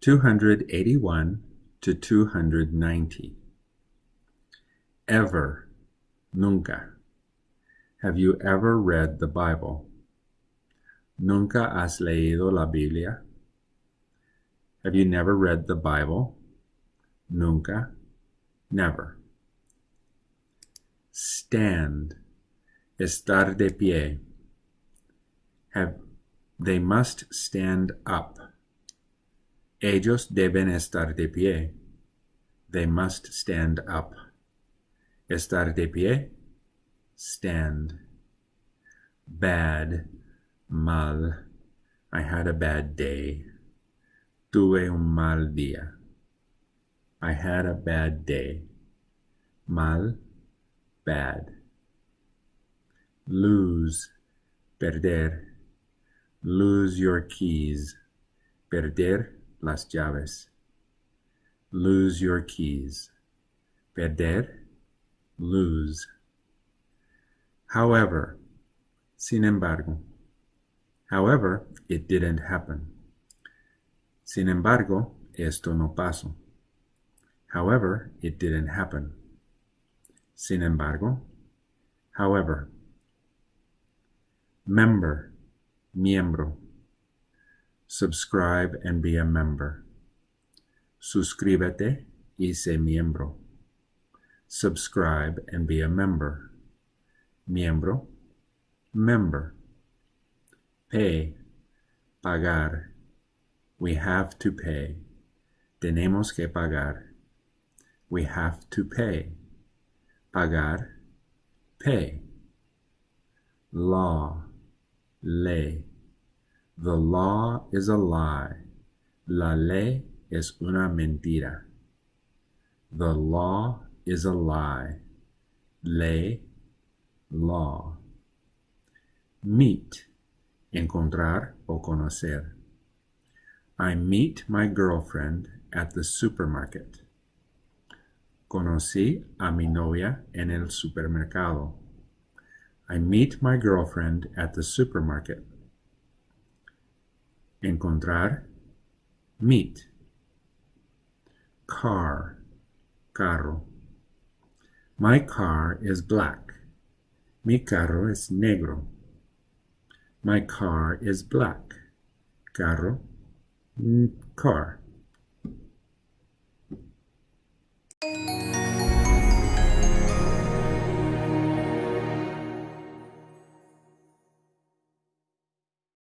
281 to 290. Ever, nunca. Have you ever read the Bible? ¿Nunca has leído la Biblia? Have you never read the Bible? Nunca, never. Stand, estar de pie. Have, they must stand up. Ellos deben estar de pie. They must stand up. Estar de pie, stand. Bad, mal. I had a bad day. Tuve un mal día. I had a bad day. Mal, bad. Lose, perder. Lose your keys. Perder las llaves. Lose your keys. Perder, lose. However, sin embargo. However, it didn't happen. Sin embargo, esto no pasó. However, it didn't happen. Sin embargo, however. Member, miembro. Subscribe and be a member. Suscríbete y sé miembro. Subscribe and be a member. Miembro, member. Pay, pagar. We have to pay. Tenemos que pagar. We have to pay. Pagar, pay. Law, ley. The law is a lie. La ley es una mentira. The law is a lie. Ley, law. Meet, encontrar o conocer. I meet my girlfriend at the supermarket. Conocí a mi novia en el supermercado. I meet my girlfriend at the supermarket. Encontrar, meet. Car, carro. My car is black. Mi carro es negro. My car is black. Carro, mm, car.